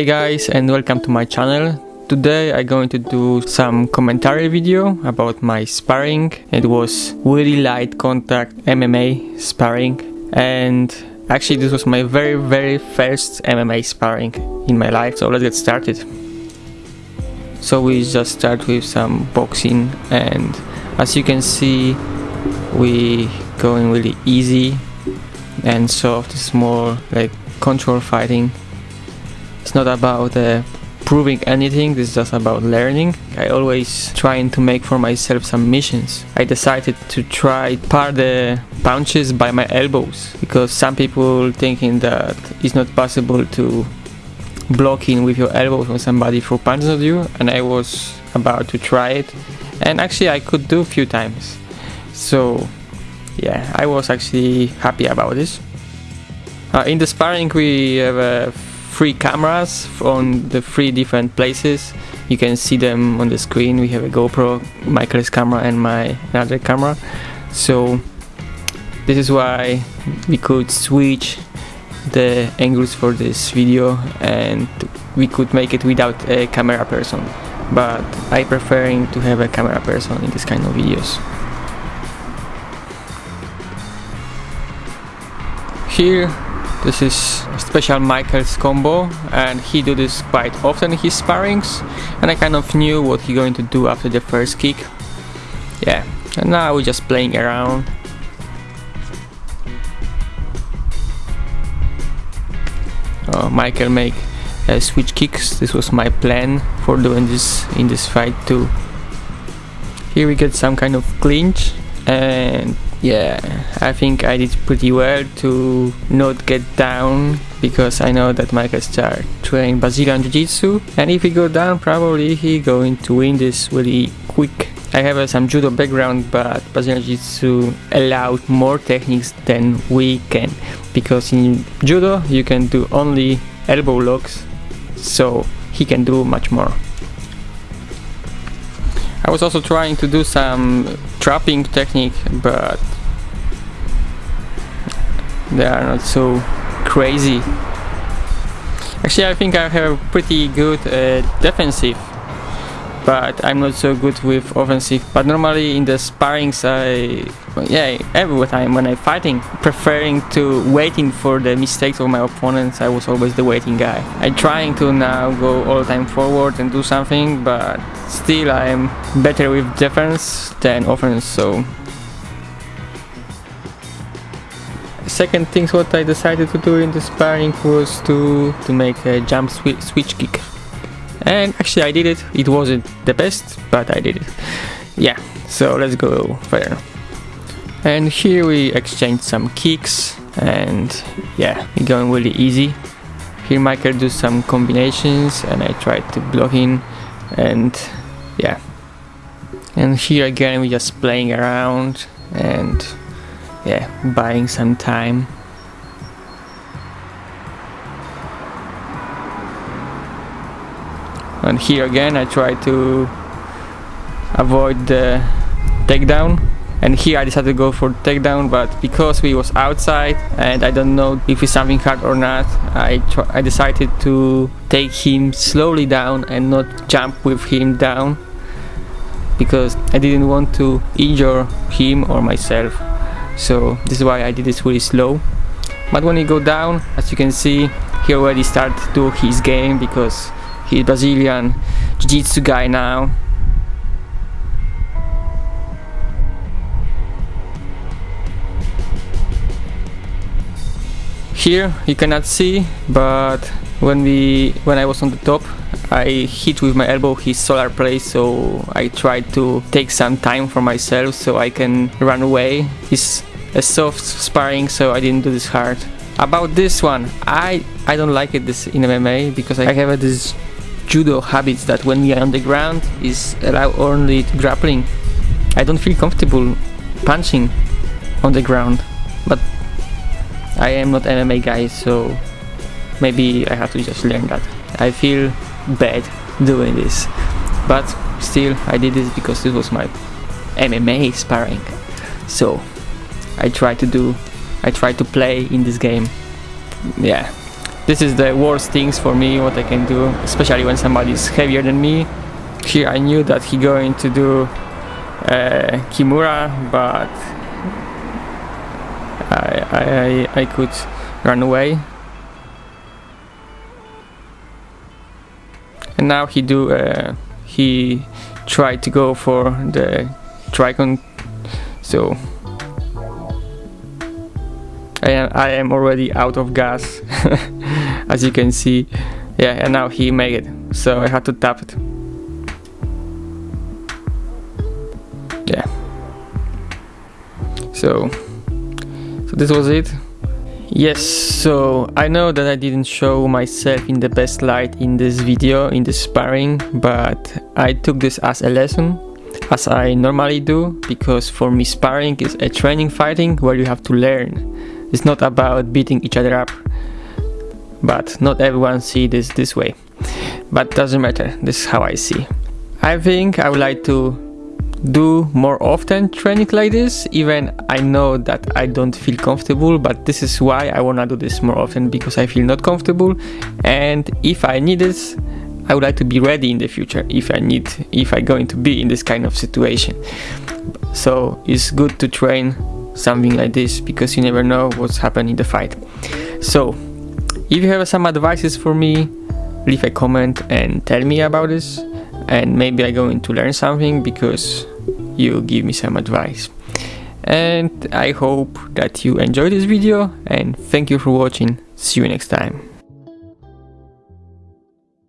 Hey guys and welcome to my channel. Today I'm going to do some commentary video about my sparring. It was really light contact MMA sparring and actually this was my very very first MMA sparring in my life so let's get started. So we just start with some boxing and as you can see we going really easy and soft, more like control fighting it's not about uh, proving anything, it's just about learning. I always trying to make for myself some missions. I decided to try part the punches by my elbows because some people thinking that it's not possible to block in with your elbows when somebody throw punches at you and I was about to try it and actually I could do a few times. So yeah, I was actually happy about this. Uh, in the sparring we have a three cameras on the three different places. You can see them on the screen. We have a GoPro Michael's camera and my another camera. So this is why we could switch the angles for this video and we could make it without a camera person. But I preferring to have a camera person in this kind of videos. Here this is special Michael's combo and he do this quite often in his sparrings and I kind of knew what he going to do after the first kick. Yeah, and now we're just playing around. Oh, Michael make uh, switch kicks. This was my plan for doing this in this fight too. Here we get some kind of clinch and yeah I think I did pretty well to not get down because I know that Michael start training Brazilian Jiu-Jitsu. And if he go down probably he going to win this really quick. I have uh, some judo background but Brazilian Jiu-Jitsu allowed more techniques than we can. Because in judo you can do only elbow locks so he can do much more I was also trying to do some trapping technique but they are not so crazy. Actually I think I have pretty good uh, defensive but I'm not so good with offensive. But normally in the sparrings I yeah every time when I'm fighting preferring to waiting for the mistakes of my opponents I was always the waiting guy. I'm trying to now go all the time forward and do something but still I'm better with defense than offense so. Second things what I decided to do in the sparring was to to make a jump swi switch kick and actually I did it. It wasn't the best but I did it. Yeah so let's go further and here we exchange some kicks and yeah we're going really easy. Here Michael do some combinations and I try to block in and yeah. And here again we just playing around and yeah, buying some time. And here again I try to avoid the takedown. And here I decided to go for takedown but because we was outside and I don't know if it's something hard or not I, I decided to take him slowly down and not jump with him down because I didn't want to injure him or myself. So this is why I did this really slow. But when he go down as you can see he already start to do his game because he's Brazilian. Jiu-Jitsu guy now. Here you cannot see but when we when I was on the top I hit with my elbow his solar plate so I tried to take some time for myself so I can run away. He's a soft sparring so I didn't do this hard. About this one I I don't like it this in MMA because I have this judo habits that when we are on the ground is allow only grappling. I don't feel comfortable punching on the ground but I am not MMA guy so maybe I have to just learn that. I feel bad doing this but still I did this because this was my MMA sparring. So I try to do I try to play in this game. Yeah this is the worst things for me what I can do especially when somebody is heavier than me. Here I knew that he going to do uh, Kimura but I, I, I could run away. And now he do uh, he tried to go for the Tricon so I am, I am already out of gas as you can see. Yeah and now he made it so I had to tap it. Yeah. So so this was it. Yes so I know that I didn't show myself in the best light in this video in the sparring but I took this as a lesson as I normally do because for me sparring is a training fighting where you have to learn it's not about beating each other up but not everyone see this this way. But doesn't matter. This is how I see. I think I would like to do more often training like this even I know that I don't feel comfortable but this is why I wanna do this more often because I feel not comfortable. And if I need this I would like to be ready in the future if I need if I going to be in this kind of situation. So it's good to train something like this because you never know what's happening in the fight. So, if you have some advices for me, leave a comment and tell me about this and maybe I'm going to learn something because you give me some advice. And I hope that you enjoyed this video and thank you for watching. See you next time.